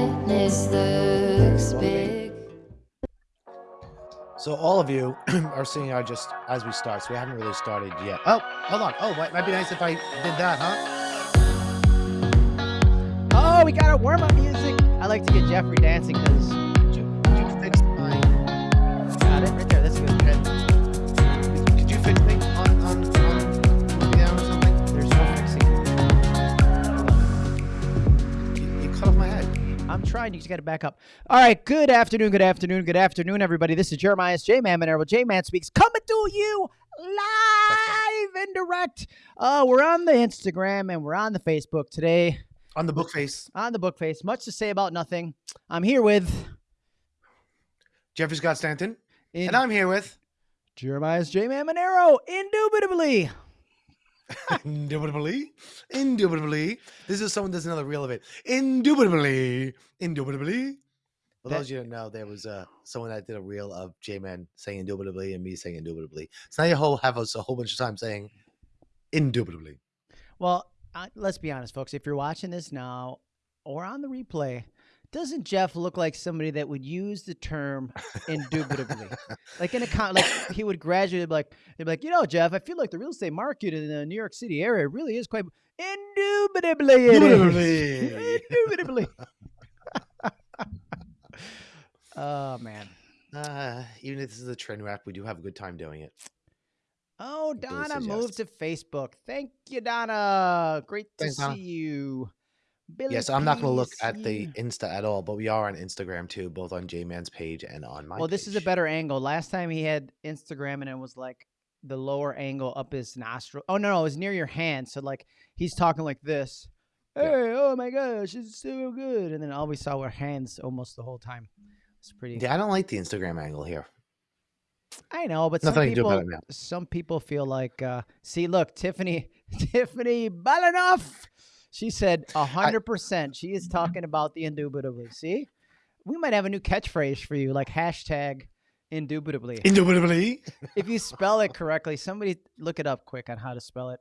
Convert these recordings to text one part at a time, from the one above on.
Looks big. So all of you are seeing our just as we start. So we haven't really started yet. Oh, hold on. Oh, might, might be nice if I did that, huh? Oh, we got our warm up music. I like to get Jeffrey dancing because trying. You just got to back up. All right. Good afternoon. Good afternoon. Good afternoon, everybody. This is Jeremiah's J Man Monero. J Man speaks coming to you live and direct. Uh, we're on the Instagram and we're on the Facebook today. On the book face, On the book face. Much to say about nothing. I'm here with Jeffrey Scott Stanton, in and I'm here with. Jeremiah's J Man Monero. Indubitably. Indubitably, indubitably. This is someone does another reel of it. Indubitably, indubitably. For That- those of you who don't know, there was uh, someone that did a reel of J-Man saying indubitably and me saying indubitably. So now you whole have us a whole bunch of time saying indubitably. Well, uh, let's be honest, folks. If you're watching this now or on the replay, doesn't Jeff look like somebody that would use the term indubitably? like in a con, like he would gradually be like, he'd be like, you know, Jeff, I feel like the real estate market in the New York City area really is quite indubitably. it is." Indubitably. indubitably. oh man. Uh, even if this is a train wreck, we do have a good time doing it. Oh, Donna moved to Facebook. Thank you, Donna. Great to Thanks, see Donna. you. Billy Yes, I'm not going to look at the yeah. Insta at all, but we are on Instagram too, both on J-Man's page and on my well, this is a better angle. Last time he had Instagram and it was like the lower angle up his nostril. Oh no, no, it was near your hand. So like he's talking like this. Yeah. Hey, oh my gosh, it's so good. And then all we saw were hands almost the whole time. It's pretty. Yeah, I don't like the Instagram angle here. I know, but Nothing some I can do people, about it now. some people feel like, uh, see, look, Tiffany, Tiffany Balanoff. She said a hundred percent. She is talking about the indubitably. See, we might have a new catchphrase for you, like hashtag indubitably. Indubitably. if you spell it correctly, somebody look it up quick on how to spell it.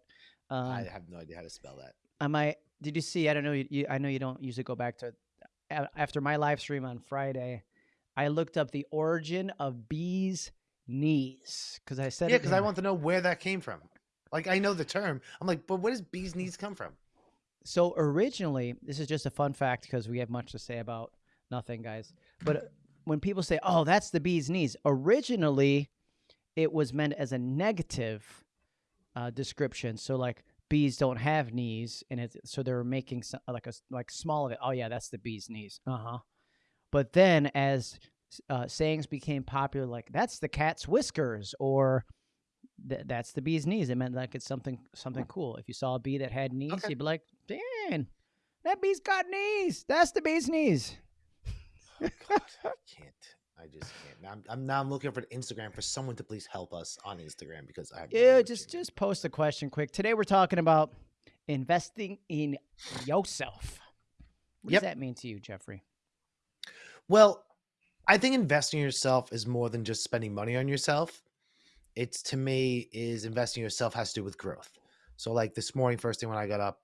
Um, I have no idea how to spell that. I might. Did you see? I don't know. You, you, I know you don't usually go back to. After my live stream on Friday, I looked up the origin of bees' knees because I said Yeah, it because I want to know where that came from. Like I know the term. I'm like, but where does bees knees come from? So originally, this is just a fun fact because we have much to say about nothing, guys. But uh, when people say, "Oh, that's the bee's knees," originally it was meant as a negative uh, description. So like bees don't have knees, and it's so they were making some, like a like small of it. Oh yeah, that's the bee's knees. Uh huh. But then as uh, sayings became popular, like that's the cat's whiskers, or th- that's the bee's knees. It meant like it's something something cool. If you saw a bee that had knees, Okay. you'd be like, "Dan, that bee's got knees. That's the bee's knees." Oh, God, I can't. I just can't. Now I'm, I'm now I'm looking for Instagram for someone to please help us on Instagram because I have Yeah, just just post a question quick. Today we're talking about investing in yourself. What Yep. does that mean to you, Jeffrey? Well, I think investing in yourself is more than just spending money on yourself. It's to me is investing in yourself has to do with growth. So like this morning, first thing when I got up,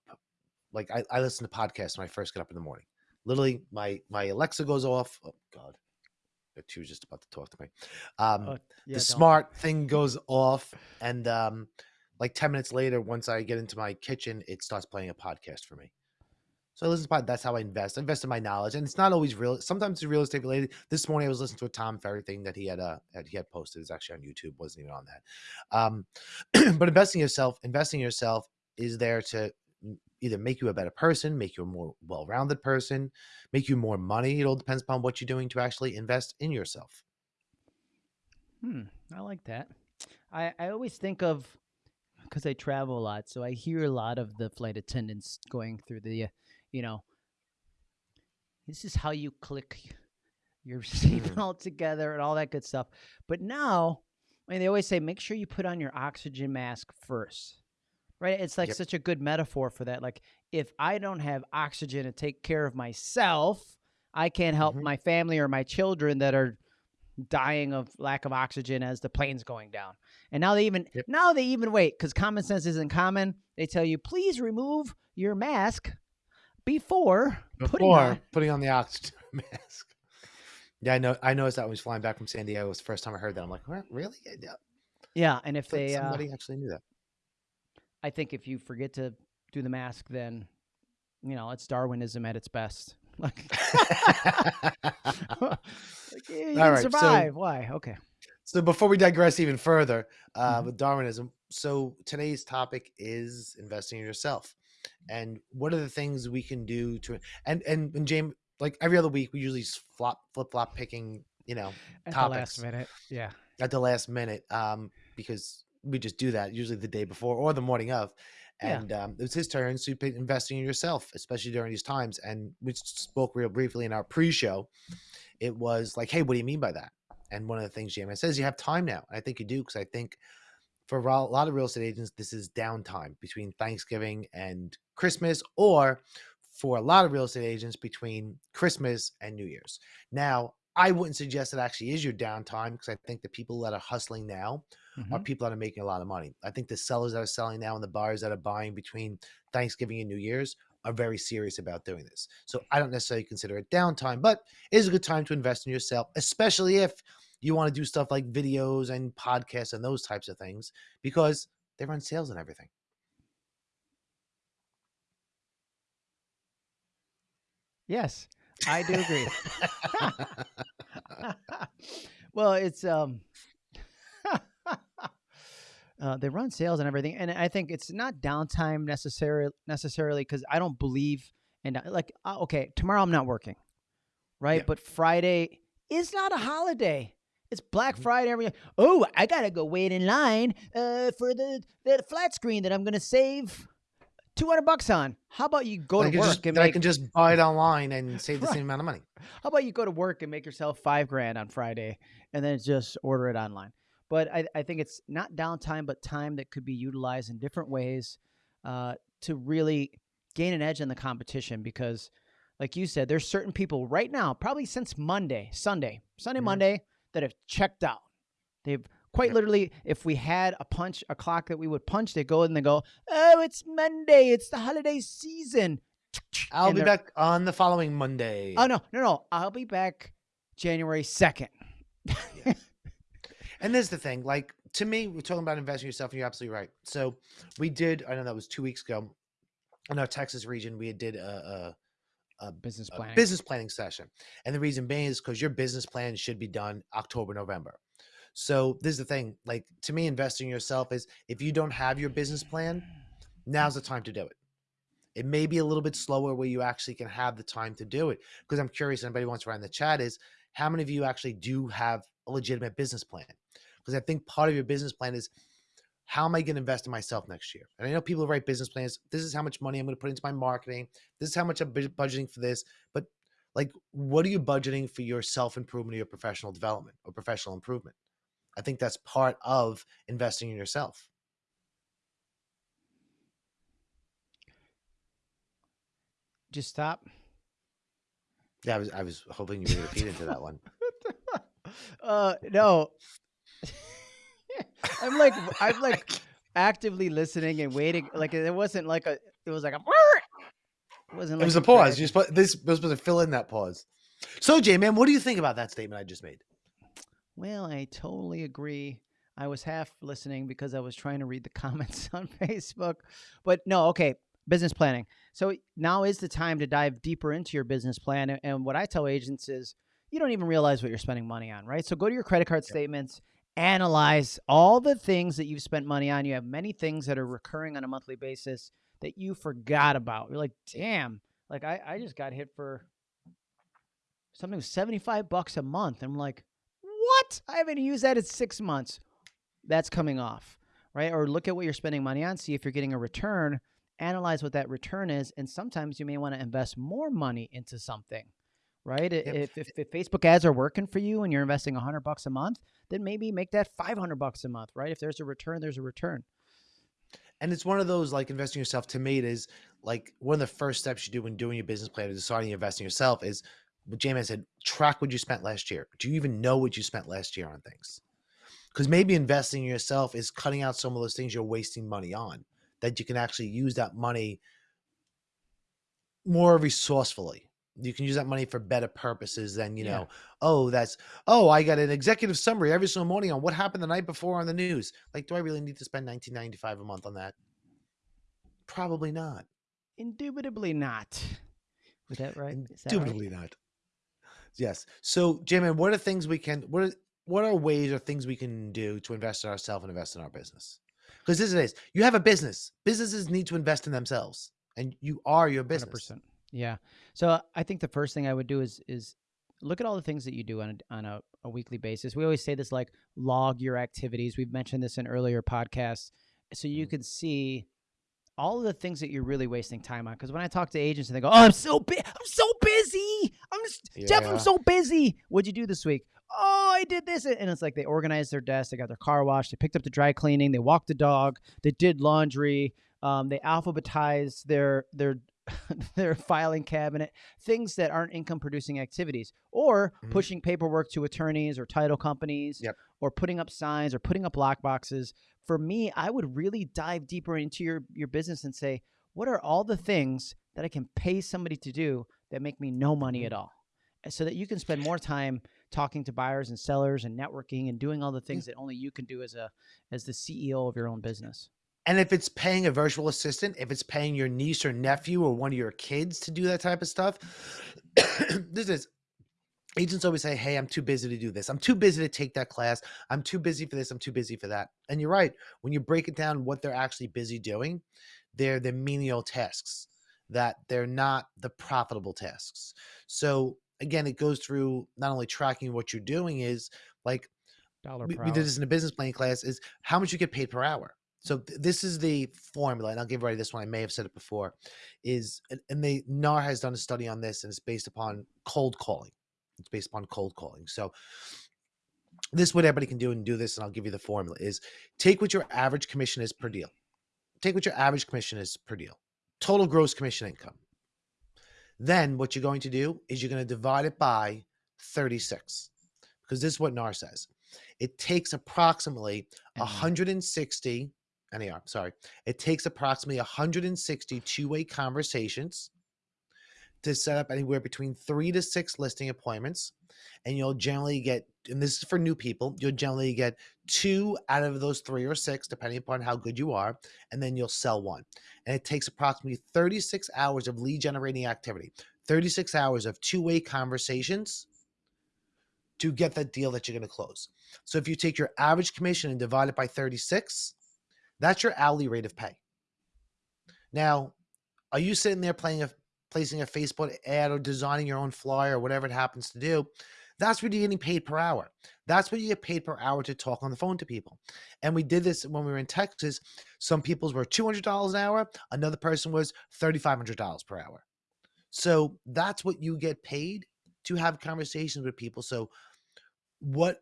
like I, I listen to podcasts when I first get up in the morning. Literally, my my Alexa goes off. Oh God, she was just about to talk to me. Um, Oh, yeah, the don't. smart thing goes off, and um, like ten minutes later, once I get into my kitchen, it starts playing a podcast for me. So I listen to. That's how I invest. I invest in my knowledge, and it's not always real. Sometimes it's real estate related. This morning I was listening to a Tom Ferry thing that he had uh he had posted. It's actually on YouTube. wasn't even on that. Um, but investing yourself, investing yourself is there to either make you a better person, make you a more well-rounded person, make you more money. It all depends upon what you're doing to actually invest in yourself. Hmm, I like that. I, I always think of because I travel a lot, so I hear a lot of the flight attendants going through the, you know, this is how you click your seatbelt together and all that good stuff. But now, I mean, they always say make sure you put on your oxygen mask first, right? It's like Yep. such a good metaphor for that. Like, if I don't have oxygen to take care of myself, I can't help Mhm. my family or my children that are dying of lack of oxygen as the plane's going down. And now they even Yep. now they even wait because common sense isn't common. They tell you please remove your mask before, putting on. putting on the oxygen mask. Yeah, I know. I noticed that when I was flying back from San Diego. It was the first time I heard that. I'm like, really? Yeah, Yeah, and if I thought they, uh, actually knew that. I think if you forget to do the mask, then you know it's Darwinism at its best. Like, like you All can right, so- survive. Why? Okay. So before we digress even further uh, Mhm. with Darwinism, so today's topic is investing in yourself, and what are the things we can do to and and and James, like every other week, we usually flop flip flop picking, you know, At Topics. the last minute. Yeah. at the last minute, um, because we just do that usually the day before or the morning of. Yeah. And um, it was his turn to pick investing in yourself, especially during these times. And we spoke real briefly in our pre-show. It was like, hey, what do you mean by that? And one of the things Jamie says, you have time now. I think you do because I think for a lot of real estate agents, this is downtime between Thanksgiving and Christmas, or for a lot of real estate agents between Christmas and New Year's. Now, I wouldn't suggest it actually is your downtime because I think the people that are hustling now are Mhm. people that are making a lot of money. I think the sellers that are selling now and the buyers that are buying between Thanksgiving and New Year's are very serious about doing this. So I don't necessarily consider it downtime, but it is a good time to invest in yourself, especially if you want to do stuff like videos and podcasts and those types of things because they run sales and everything. Yes, I do agree. well, it's um uh, they run sales and everything, and I think it's not downtime necessarily necessarily because I don't believe and like uh, okay, tomorrow I'm not working, right? Yeah. But Friday is not a holiday. It's Black. Friday. Every oh, I gotta go wait in line uh, for the the flat screen that I'm gonna save two hundred bucks on. How about you go I to work just, and that I make can just buy it online and save the Right. same amount of money. how about you go to work and make yourself five grand on Friday and then just order it online? But I, I think it's not downtime, but time that could be utilized in different ways uh, to really gain an edge in the competition. Because, like you said, there's certain people right now, probably since Monday, Sunday, Sunday, Mhm. Monday, that have checked out. They've quite literally, if we had a punch, a clock that we would punch, they go and they go, oh, it's Monday, it's the holiday season. I'll And be back on the following Monday. Oh no, no, no! I'll be back January second. And there's the thing, like to me, we're talking about investing yourself, and you're absolutely right. So we did, I know that was two weeks ago, in our Texas region, we did a, a, Business a planning. business planning session. And the reason being is because your business plan should be done October, November. So this is the thing, like to me, investing in yourself is if you don't have your business plan, now's the time to do it. It may be a little bit slower where you actually can have the time to do it. Because I'm curious, anybody wants to write in the chat is how many of you actually do have a legitimate business plan? Because I think part of your business plan is how am I going to invest in myself next year? And I know people write business plans. This is how much money I'm going to put into my marketing. This is how much I'm budgeting for this. But like, what are you budgeting for your self improvement or your professional development or professional improvement? I think that's part of investing in yourself. Just stop. Yeah, I was I was hoping you would repeat into that one. uh, no. I'm like I'm like actively listening and waiting. Like it wasn't like a. It was like a. It wasn't. It was a pause. You supposed this was supposed to fill in that pause. So, Jay, man, what do you think about that statement I just made? Well, I totally agree. I was half listening because I was trying to read the comments on Facebook. But no, okay, business planning. So now is the time to dive deeper into your business plan. And what I tell agents is you don't even realize what you're spending money on, right? So go to your credit card statements, analyze all the things that you've spent money on. You have many things that are recurring on a monthly basis that you forgot about. You're like, damn, like I, I just got hit for something 75 bucks a month. I'm like, what? I haven't used that in six months. That's coming off, right? Or look at what you're spending money on, see if you're getting a return, analyze what that return is. And sometimes you may want to invest more money into something, right? Yep. If, if, if Facebook ads are working for you and you're investing 100 bucks a month, then maybe make that 500 bucks a month, right? If there's a return, there's a return. And it's one of those like investing yourself. To me, it is like one of the first steps you do when doing your business plan and deciding to invest in yourself is what James said, track what you spent last year. Do you even know what you spent last year on things? Because maybe investing in yourself is cutting out some of those things you're wasting money on that you can actually use that money more resourcefully. You can use that money for better purposes than, you Yeah. know, oh, that's, oh, I got an executive summary every single morning on what happened the night before on the news. Like, do I really need to spend 1995 a month on that? Probably not. Indubitably not. Was that right? Is that right? Indubitably not. Yes. So, J-Man, what are things we can, what are, what are ways or things we can do to invest in ourselves and invest in our business? Because this is, you have a business. Businesses need to invest in themselves, and you are your business. 100%. Yeah. So I think the first thing I would do is is look at all the things that you do on a, on a, a weekly basis. We always say this like log your activities. We've mentioned this in earlier podcasts, so you Mhm. can see all of the things that you're really wasting time on. Because when I talk to agents and they go, "Oh, I'm so bu- I'm so busy. I'm just Jeff. I'm so busy. What'd you do this week? Oh, I did this, and it's like they organized their desk, they got their car washed, they picked up the dry cleaning, they walked the dog, they did laundry, um, they alphabetized their their their filing cabinet, things that aren't income producing activities, or Mhm. pushing paperwork to attorneys or title companies, Yep. or putting up signs or putting up lock boxes. For me, I would really dive deeper into your your business and say, what are all the things that I can pay somebody to do that make me no money Mhm. at all? So that you can spend more time talking to buyers and sellers and networking and doing all the things that only you can do as a as the CEO of your own business. And if it's paying a virtual assistant, if it's paying your niece or nephew or one of your kids to do that type of stuff, this is agents always say, Hey, I'm too busy to do this. I'm too busy to take that class. I'm too busy for this. I'm too busy for that. And you're right. When you break it down, what they're actually busy doing, they're the menial tasks that they're not the profitable tasks. So again, it goes through not only tracking what you're doing is like we, we did this in a business plan class is how much you get paid per hour so th- this is the formula and i'll give everybody this one i may have said it before is and- and they nar has done a study on this and it's based upon cold calling. It's based upon cold calling. So this is what everybody can do and do this and i'll give you the formula is take what your average commission is per deal. Take what your average commission is per deal. Total gross commission income. Then what you're going to do is you're going to divide it by 36 because this is what nar says. It takes approximately mm-hmm. NAR. 160 NAR, sorry. It takes approximately 160 two-way conversations to set up anywhere between three to six listing appointments. And you'll generally get, and this is for new people, you'll generally get two out of those three or six, depending upon how good you are, and then you'll sell one. And it takes approximately 36 hours of lead generating activity, 36 hours of two-way conversations to get that deal that you're going to close. So if you take your average commission and divide it by 36, that's your hourly rate of pay. Now, are you sitting there playing a placing a Facebook ad or designing your own flyer or whatever it happens to do? That's what you're getting paid per hour. That's what you get paid per hour to talk on the phone to people. And we did this when we were in Texas. Some people's were $200 an hour. Another person was $3,500 per hour. So that's what you get paid to have conversations with people. So what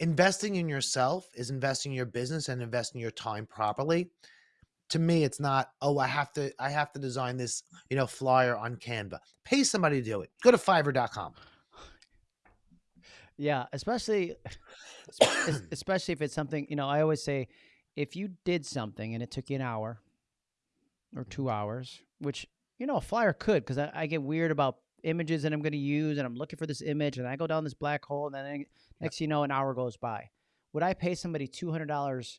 investing in yourself is investing in your business and investing your time properly. To me, it's not, oh, I have to, I have to design this, you know, flyer on Canva. Pay somebody to do it. Go to fiverr.com. Yeah, especially es- es- especially if it's something, you know, I always say if you did something and it took you an hour or 2 hours, which you know, a flyer could cuz I, I get weird about images that I'm going to use and I'm looking for this image and I go down this black hole and then I- next thing you know an hour goes by. Would I pay somebody $200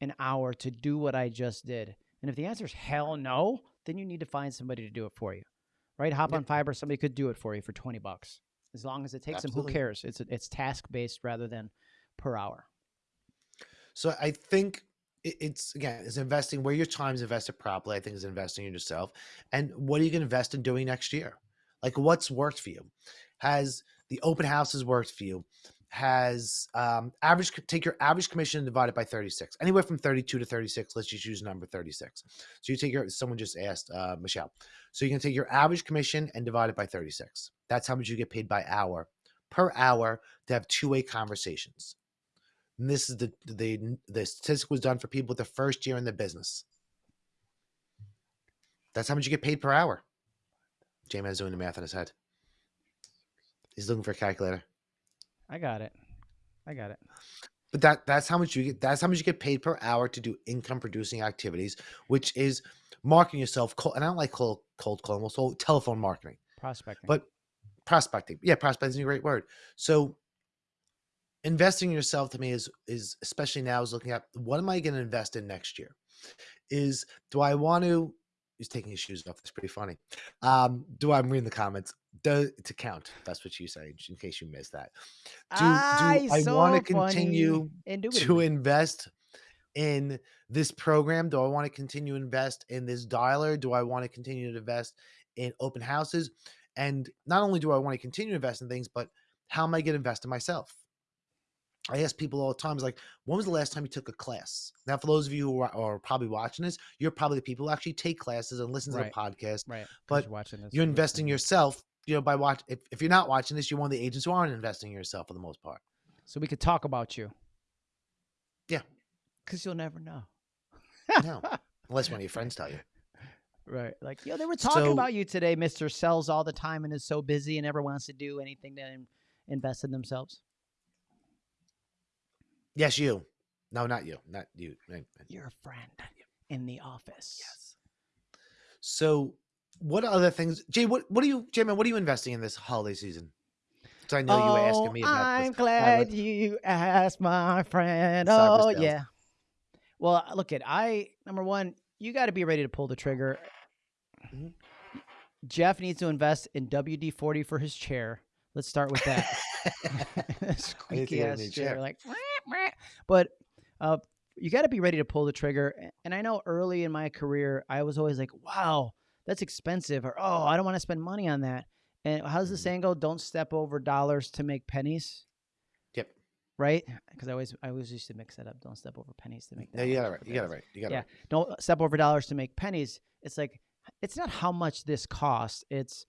an hour to do what I just did? And if the answer is hell no, then you need to find somebody to do it for you. Right? Hop on Fiverr, somebody could do it for you for 20 bucks. As long as it takes them, who cares? It's it's task based rather than per hour. So I think it's again, it's investing where your time is invested properly. I think is investing in yourself. And what are you going to invest in doing next year? Like what's worked for you? Has the open houses worked for you? Has um, average take your average commission and divide it by 36, anywhere from 32 to 36. Let's just use number 36. So you take your someone just asked uh, Michelle. So you can take your average commission and divide it by 36. That's how much you get paid by hour per hour to have two way conversations. And this is the the the statistic was done for people with the first year in the business. That's how much you get paid per hour. J Man's doing the math in his head. He's looking for a calculator. I got it. I got it. But that that's how much you get. That's how much you get paid per hour to do income producing activities, which is marketing yourself. Cold, and I don't like cold cold calling. Also, telephone marketing, Prospecting. but prospecting. Yeah, prospecting is a great word. So investing in yourself to me is is especially now is looking at what am I going to invest in next year? Is do I want to? He's taking his shoes off. That's pretty funny. Um, do I'm reading the comments? Do, to count. That's what you say. In case you missed that. Do, Ah, do I so want to continue to invest in this program? Do I want to continue to invest in this dialer? Do I want to continue to invest in open houses? And not only do I want to continue to invest in things, but how am I going to invest in myself? I ask people all the time, is like, when was the last time you took a class? Now, for those of you who are, are probably watching this, you're probably the people who actually take classes and listen to Right. the podcast. Right. but you're watching this. You're investing listening. yourself, you know, by watch. If, if you're not watching this, you're one of the agents who aren't investing in yourself for the most part. So we could talk about you. Yeah. Because you'll never know. No, unless one of your friends tell you. Right. Like, yo, they were talking So- about you today. Mr. sells all the time and is so busy and never wants to do anything to invest in themselves. Yes, you. No, not you. Not you. You're a friend in the office. Yes. So, what other things, Jay? What what are you, Jay? Man, what are you investing in this holiday season? So I know you were oh, asking me about I'm this. glad let's- you asked, my friend. Cyber Oh sales. yeah. Well, look at I number one. You got to be ready to pull the trigger. Mhm. Jeff needs to invest in WD forty for his chair. Let's start with that. Squeaky ass chair, chair. like. But uh, you got to be ready to pull the trigger. And I know early in my career, I was always like, "Wow, that's expensive," or "Oh, I don't want to spend money on that." And how's the saying go? Don't step over dollars to make pennies Yep. right? Because I always I always used to mix that up. Don't step over pennies to make. No, you got it right. You got it right. You got it Yeah. right. Don't step over dollars to make pennies. It's like it's not how much this costs. It's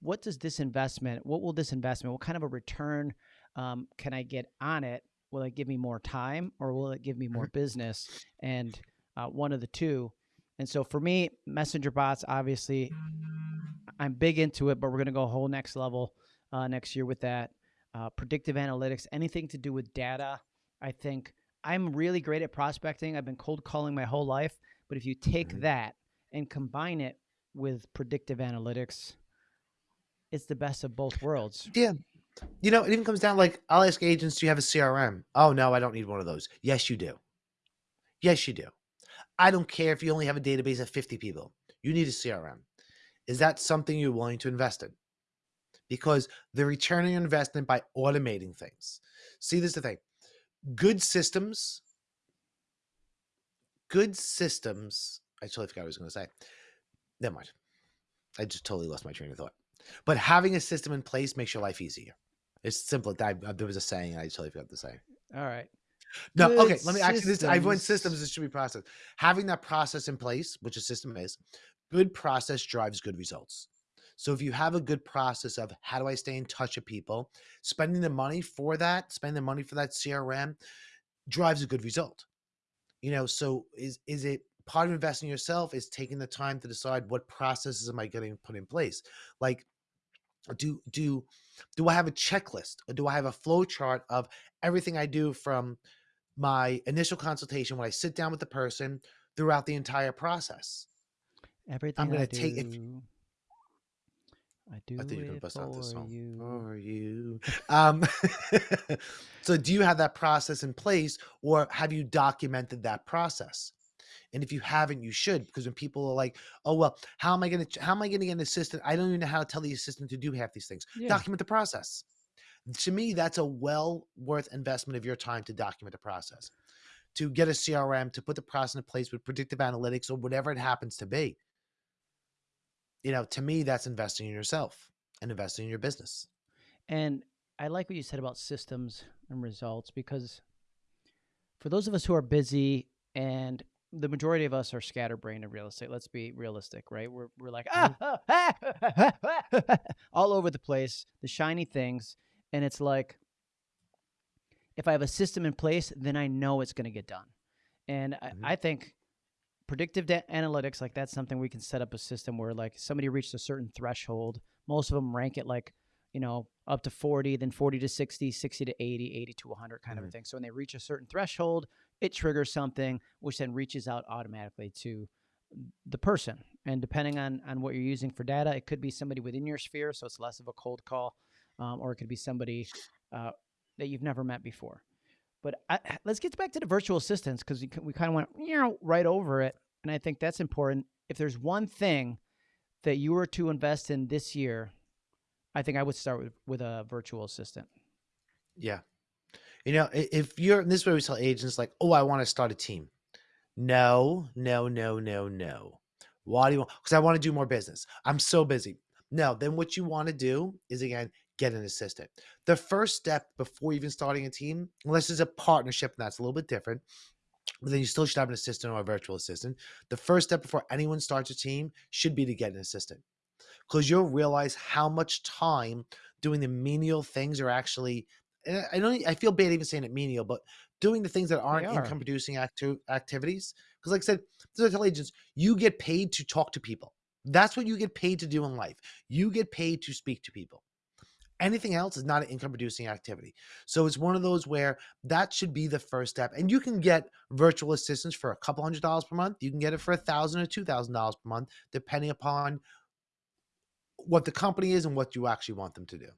what does this investment? What will this investment? What kind of a return um, can I get on it? Will it give me more time or will it give me more business? And uh, one of the two. And so for me, messenger bots, obviously, I'm big into it, but we're going to go a whole next level uh, next year with that. Uh, predictive analytics, anything to do with data. I think I'm really great at prospecting. I've been cold calling my whole life. But if you take Mhm. that and combine it with predictive analytics, it's the best of both worlds. Yeah. You know, it even comes down like I'll ask agents, do you have a CRM? Oh no, I don't need one of those. Yes, you do. Yes, you do. I don't care if you only have a database of 50 people. You need a CRM. Is that something you're willing to invest in? Because the return on investment by automating things. See, this is the thing. Good systems, good systems. I totally forgot what I was going to say. Never mind. I just totally lost my train of thought. But having a system in place makes your life easier. It's simple. I, there was a saying, I totally forgot the saying. All right. No, Good okay. Let me actually. This, I went systems. This should be process. Having that process in place, which a system is, good process drives good results. So if you have a good process of how do I stay in touch with people, spending the money for that, spending the money for that CRM, drives a good result. You know, so is is it part of investing yourself? Is taking the time to decide what processes am I getting put in place? Like, do do do I have a checklist or do I have a flow chart of everything I do from my initial consultation when I sit down with the person throughout the entire process. Everything i'm gonna I take- if- I do I think you were gonna bust out this song. you. For you. Um, so do you have that process in place or have you documented that process? And if you haven't, you should, because when people are like, "Oh well, how am I gonna how am I gonna get an assistant? I don't even know how to tell the assistant to do half these things." Yeah. Document the process. To me, that's a well worth investment of your time to document the process, to get a CRM, to put the process in place with predictive analytics or whatever it happens to be. You know, to me, that's investing in yourself and investing in your business. And I like what you said about systems and results because for those of us who are busy and the majority of us are scatterbrained in real estate. Let's be realistic, right? We're, we're like ah, ah, ah, all over the place, the shiny things. And it's like, if I have a system in place, then I know it's going to get done. And. I, I think predictive analytics, like that's something we can set up a system where like somebody reached a certain threshold. Most of them rank it like you know, up to 40, then 40 to 60, 60 to 80, 80 to 100 kind of a Mhm. thing. So when they reach a certain threshold, it triggers something which then reaches out automatically to the person. And depending on on what you're using for data, it could be somebody within your sphere, so it's less of a cold call, um, or it could be somebody uh, that you've never met before. But I, let's get back to the virtual assistants because we, we kind of went you know, right over it, and I think that's important. If there's one thing that you were to invest in this year, I think I would start with with a virtual assistant. Yeah. You know, if you're this is where we tell agents like, oh, I want to start a team. No, no, no, no, no. Why do you want? Because I want to do more business. I'm so busy. No, then what you want to do is again get an assistant. The first step before even starting a team, unless it's a partnership, and that's a little bit different, but then you still should have an assistant or a virtual assistant. The first step before anyone starts a team should be to get an assistant because you'll realize how much time doing the menial things are actually. And I don't. I feel bad even saying it menial, but doing the things that aren't are. income producing acti- activities. Because, like I said, this is what I tell agents, you get paid to talk to people. That's what you get paid to do in life. You get paid to speak to people. Anything else is not an income producing activity. So it's one of those where that should be the first step. And you can get virtual assistants for a couple hundred dollars per month. You can get it for a thousand or two thousand dollars per month, depending upon what the company is and what you actually want them to do.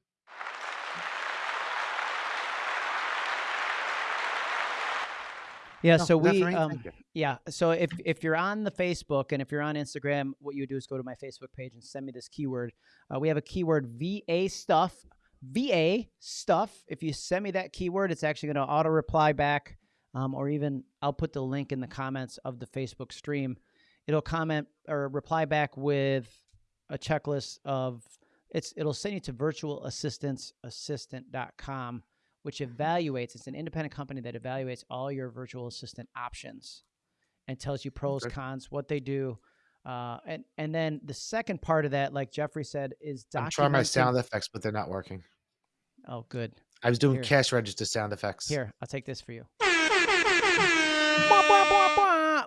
Yeah, No, so we um, Yeah. So if if you're on the Facebook and if you're on Instagram, what you do is go to my Facebook page and send me this keyword. Uh, we have a keyword VA stuff. VA stuff. If you send me that keyword, it's actually going to auto reply back, um, or even I'll put the link in the comments of the Facebook stream. It'll comment or reply back with a checklist of it's. It'll send you to virtualassistanceassistant.com which evaluates. It's an independent company that evaluates all your virtual assistant options and tells you pros, Okay. cons, what they do. Uh, and and then the second part of that, like Jeffrey said, is I'm trying my sound effects, but they're not working. Oh, good. I was doing Here. cash register sound effects. Here, I'll take this for you.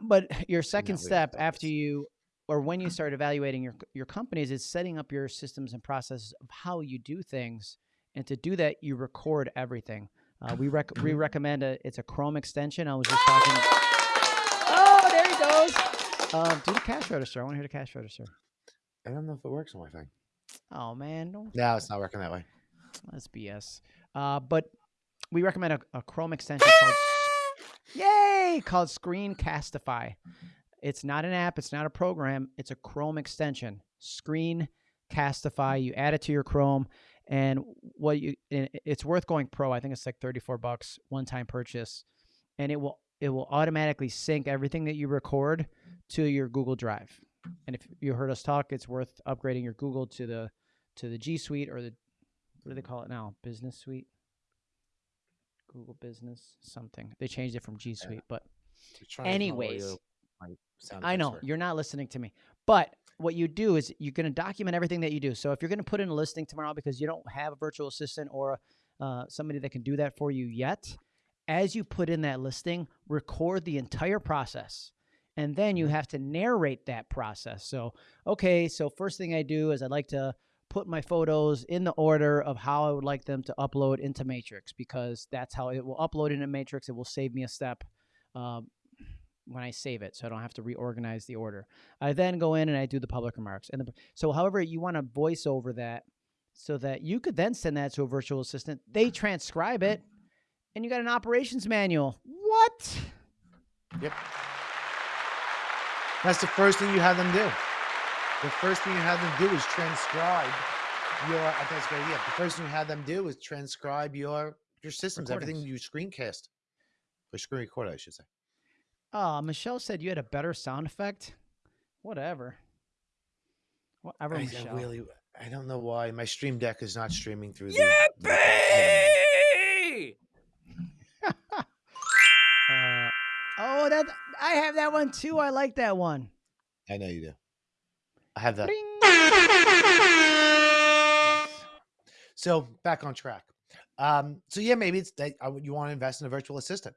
But your second step after you or when you start evaluating your your companies is setting up your systems and processes of how you do things. And to do that, you record everything. Uh, we rec- we Mm-hmm. recommend a it's a Chrome extension. I was just talking. Oh, there he goes. Um, do the cash register. I want to hear the cash register. I don't know if it works on my thing. Oh man, don't No, it's not working that way. That's BS. Uh, but we recommend a, a Chrome extension called Yay called Screencastify. It's not an app. It's not a program. It's a Chrome extension. Screencastify. You add it to your Chrome, and what you, and it's worth going pro. I think it's like thirty four bucks one time purchase, and it will it will automatically sync everything that you record to your Google Drive. And if you heard us talk, it's worth upgrading your Google to the to the G Suite or the what do they call it now? Business Suite, Google Business something. They changed it from G Suite, but to find Anyways, audio, my sound I know you're not listening to me. But what you do is you're going to document everything that you do. So if you're going to put in a listing tomorrow because you don't have a virtual assistant or uh, somebody that can do that for you yet, as you put in that listing, record the entire process. And then you Mhm. have to narrate that process. So, okay, so first thing I do is I'd like to put my photos in the order of how I would like them to upload into Matrix because that's how it will upload into Matrix. It will save me a step um, when I save it, so I don't have to reorganize the order. I then go in and I do the public remarks. And the, so, however, you want to voice over that so that you could then send that to a virtual assistant. They transcribe it, and you got an operations manual. What? Yep. That's the first thing you have them do. The first thing you have them do is transcribe your. I think that's a good idea. The first thing you have them do is transcribe your your systems, everything you screencast or screen record, I should say. Oh, Michelle said you had a better sound effect. Whatever. Whatever, I, I Michelle. really, I don't know why my Stream Deck is not streaming through the. the- Uh, oh, that I have that one too. I like that one. I know you do. I have that. Bring. So back on track. Um, so yeah, maybe it's that uh, you want to invest in a virtual assistant.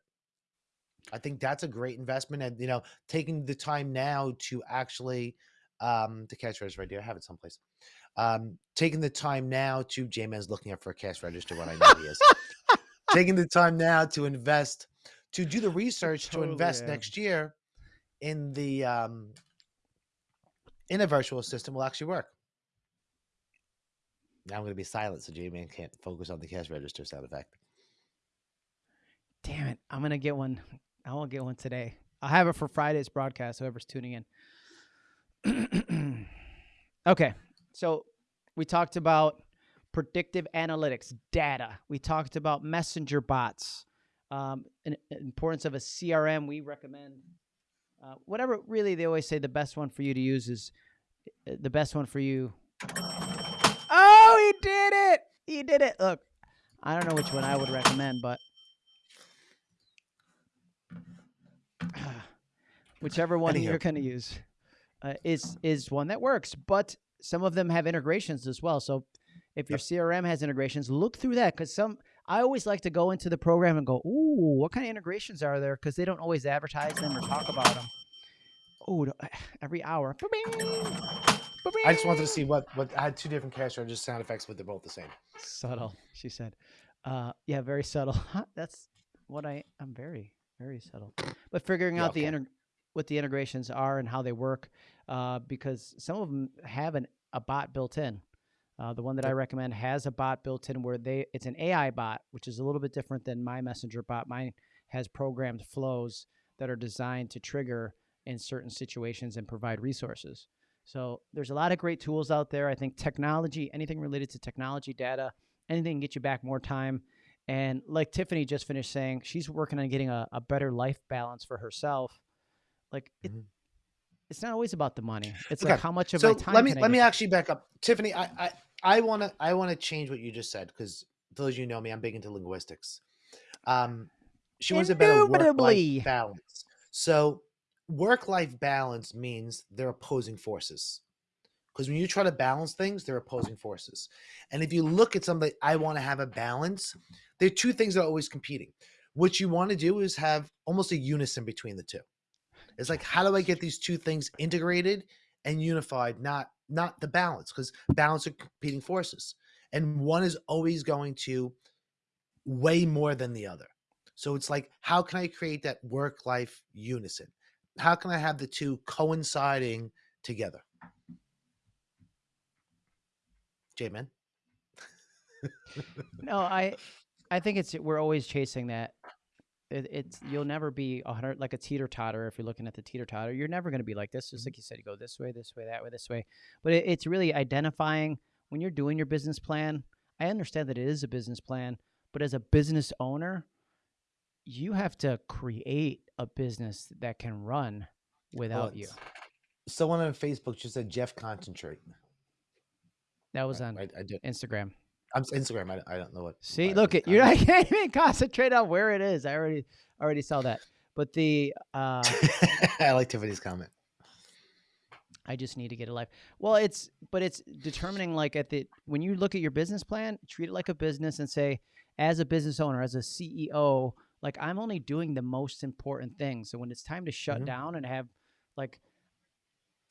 I think that's a great investment, and you know, taking the time now to actually um, the phrase right here. I have it someplace. Um, taking the time now to J Man's looking up for a cash register. What I know he is taking the time now to invest to do the research to invest am. next year in the um, in a virtual system will actually work. Now I'm going to be silent so J Man can't focus on the cash register sound effect. Damn it! I'm gonna get one. I won't get one today. I'll have it for Friday's broadcast. Whoever's tuning in. okay, so we talked about predictive analytics, data. We talked about messenger bots, um, importance of a CRM. We recommend uh, whatever. Really, they always say the best one for you to use is uh, the best one for you. Oh, he did it! He did it. Look, I don't know which one I would recommend, but whichever one you're going to use uh, is is one that works. But some of them have integrations as well. So if your CRM has integrations, look through that because some. I always like to go into the program and go, "Ooh, what kind of integrations are there?" Because they don't always advertise them or talk about them. Oh, every hour. I just wanted to see what what I had two different cash register sound effects, but they're both the same. subtle. She said, uh, "Yeah, very subtle." That's what I. I'm very, very subtle. But figuring Yeah, out the okay. inter- what the integrations are and how they work, uh, because some of them have an, a bot built in. Uh, the one that I recommend has a bot built in where they it's an AI bot, which is a little bit different than my messenger bot. Mine has programmed flows that are designed to trigger in certain situations and provide resources. So there's a lot of great tools out there. I think technology, anything related to technology, data, anything can get you back more time. And like Tiffany just finished saying, she's working on getting a, a better life balance for herself. Like it, Mhm. it's not always about the money. It's Okay, like how much of So my time. let me let me actually back up, Tiffany. I I I want to I want to change what you just said because those of you know me, I'm big into linguistics. Um, she wants a better work-life balance. So work life balance means they're opposing forces. Because when you try to balance things, they're opposing forces. And if you look at something I want to have a balance. There are two things that are always competing. What you want to do is have almost a unison between the two. It's like, how do I get these two things integrated and unified, not not the balance, because balance are competing forces. And one is always going to weigh more than the other. So it's like, how can I create that work life unison? How can I have the two coinciding together? J-Man. No, I I think it's we're always chasing that. It, it's you'll never be a hundred like a teeter totter if you're looking at the teeter totter. You're never going to be like this. Just mm-hmm. like you said, you go this way, this way, that way, this way. But it, it's really identifying when you're doing your business plan. I understand that it is a business plan, but as a business owner, you have to create a business that can run without you. Someone on Facebook just said Jeff concentrate. That was Right, on I, I did. Instagram. I'm Instagram. I, I don't know what. See, look at you. I commenting. can't even concentrate on where it is. I already already saw that. But the uh, I like Tiffany's comment. I just need to get a life. Well, it's but it's determining like at the when you look at your business plan, treat it like a business and say, as a business owner, as a CEO, like I'm only doing the most important things. So when it's time to shut Mhm. down and have like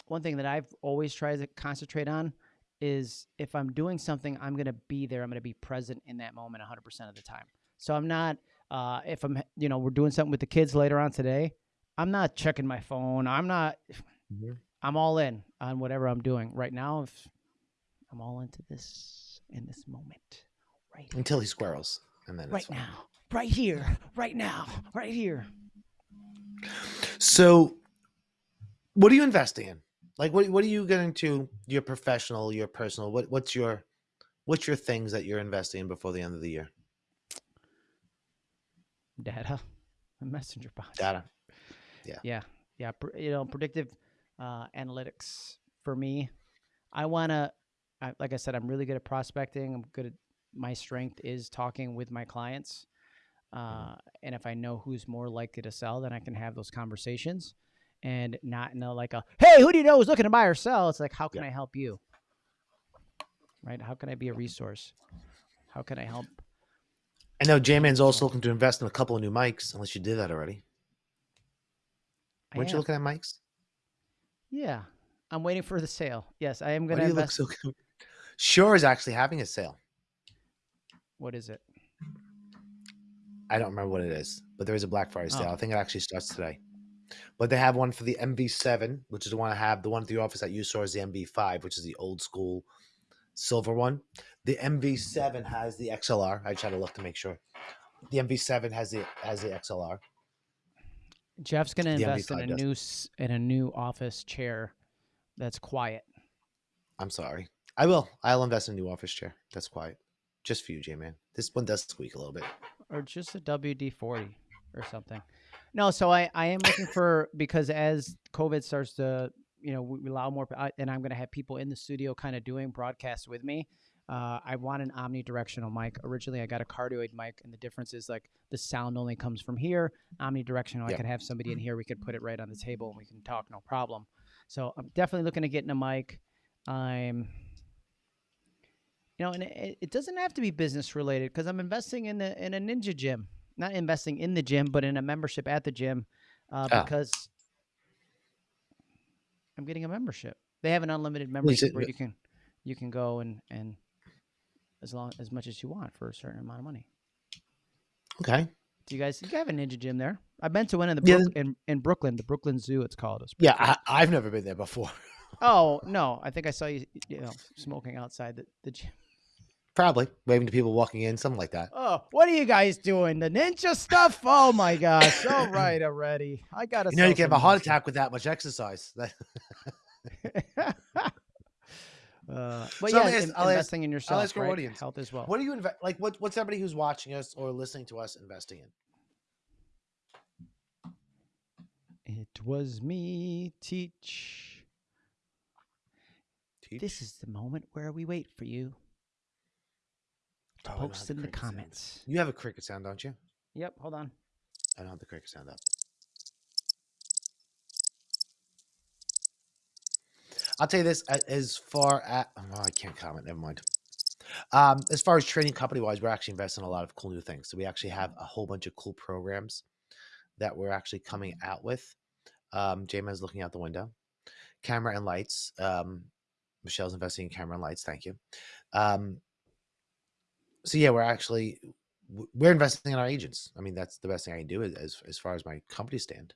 one thing that I've always tried to concentrate on is if I'm doing something, I'm gonna be there. I'm gonna be present in that moment 100% of the time. So I'm not uh, if I'm you know we're doing something with the kids later on today. I'm not checking my phone. I'm not. Mhm. I'm all in on whatever I'm doing right now. If I'm all into this in this moment, right, Until he squirrels, and then it's right now, right here, right now, right here. So, what are you investing in? Like, what what are you getting to? Your professional, your personal. What what's your what's your things that you're investing in before the end of the year? Data, messenger bots. Data. Yeah, yeah. yeah You know, predictive uh, analytics for me. I wanna, I, like I said, I'm really good at prospecting. I'm good at my strength is talking with my clients. Uh, and if I know who's more likely to sell, then I can have those conversations and not know like a, hey, who do you know who's looking to buy or sell? It's like, how can Yeah. I help you? Right? How can I be a resource? How can I help? I know J Man's also looking to invest in a couple of new mics. Unless you did that already. Weren't you looking at mics? Yeah. I'm waiting for the sale. Yes, I am going to you look invest. so? con- Shure is actually having a sale. What is it? I don't remember what it is, but there is a Black Friday oh. sale. Oh. I think it actually starts today. But they have one for the MV7, which is the one I have. The one at the office that you saw is the MV5, which is the old school silver one. The MV7 has the XLR. I try to look to make sure. The MV7 has the has the XLR. Jeff's gonna The invest in MV5 a does. new in a new office chair that's quiet. I'm sorry. I will. I'll invest in a new office chair. That's quiet. Just for you, J man. This one does squeak a little bit. or just a WD forty or something. No, so I I am looking for because as COVID starts to you know we allow more and I'm going to have people in the studio kind of doing broadcasts with me. Uh, I want an omnidirectional mic. Originally, I got a cardioid mic, and the difference is like the sound only comes from here. Omnidirectional, I could have somebody in here. We could put it right on the table, and we can talk, no problem. So I'm definitely looking to get in a mic. I'm you know, and it, it doesn't have to be business related because I'm investing in the in a ninja gym. Not investing in the gym, but in a membership at the gym uh, Ah. because I'm getting a membership. They have an unlimited it- membership where you can you can go and and as long as much as you want for a certain amount of money. Okay. Do you guys you have a ninja gym there? I've been to one in the Yeah, in, in Brooklyn, the Brooklyn Zoo. It's called. It's Yeah, cool. I, I've never been there before. oh no, I think I saw you you know smoking outside the, the gym. Probably waving to people walking in, something like that. Oh, what are you guys doing? The ninja stuff? Oh my gosh! All right, already. I gotta. You know, you can have a heart attack with that much exercise. Uh, but So yeah, I'll ask- in- I'll ask- investing in yourself, ask our right? audience, health as well. What do you invest? Like, what, what's everybody who's watching us or listening to us investing in? It was me, teach. Teach? This is the moment where we wait for you to I don't have post in the cricket sound. comments. You have a cricket sound, don't you? Yep, hold on. I don't have the cricket sound up. I'll tell you this: as far as oh, I can't comment. Never mind. Um, as far as training company wise, we're actually investing in a lot of cool new things. So we actually have a whole bunch of cool programs that we're actually coming out with. Um, J-Man's looking out the window. Camera and lights. Um, Michelle's investing in camera and lights. Thank you. Um, so yeah, we're actually we're investing in our agents. I mean, that's the best thing I can do as as, as far as my company stand.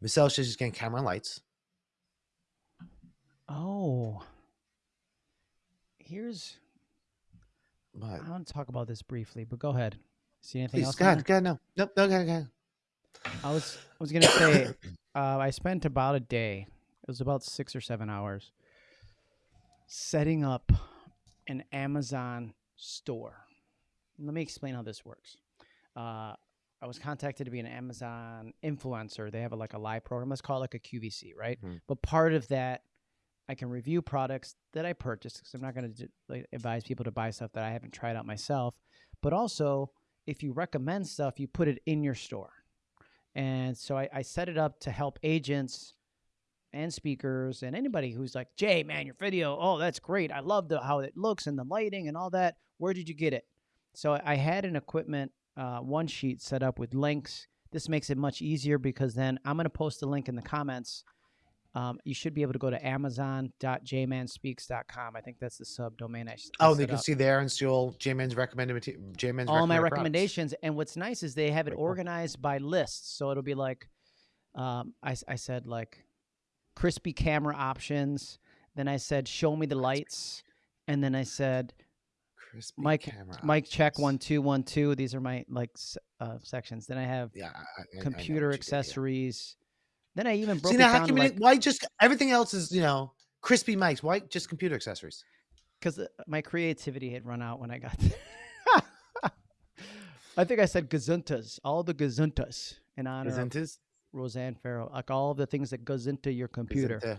Michelle she's getting camera and lights. Oh, here's. I want to talk about this briefly, but go ahead. See anything please, else? go on ahead, there? go ahead, no, nope, no, ahead. I was I was gonna say uh, I spent about a day. It was about six or seven hours setting up an Amazon store. Let me explain how this works. Uh, I was contacted to be an Amazon influencer. They have a, like a live program. Let's call it like a QVC, right? Mhm. But part of that, I can review products that I purchased because I'm not going to like, advise people to buy stuff that I haven't tried out myself. But also, if you recommend stuff, you put it in your store. And so I, I set it up to help agents and speakers and anybody who's like, Jay, man, your video, oh, that's great. I love the how it looks and the lighting and all that. Where did you get it? So I had an equipment uh, one sheet set up with links. This makes it much easier because then I'm going to post a link in the comments. Um, you should be able to go to amazon.jmanspeaks.com. I think that's the subdomain. I, Oh, they can up see there and see all J-Man's recommended material. J-Man's all my recommended products. recommendations. And what's nice is they have it organized by lists. So it'll be like, um, I, I said like crispy camera options. Then I said, show me the lights. And then I said, Crispy Mike- camera Mike check one, two, one, two. These are my like uh, sections. Then I have Yeah, I- I- I- computer did, yeah. accessories. Then I even broke See now, how you like, why just everything else is you know crispy mics? Why just computer accessories? because my creativity had run out when I got there. I think I said gazuntas, all the gazuntas in honor his? Roseanne Farrow, like all of the things that goes into your computer. Isn't, uh,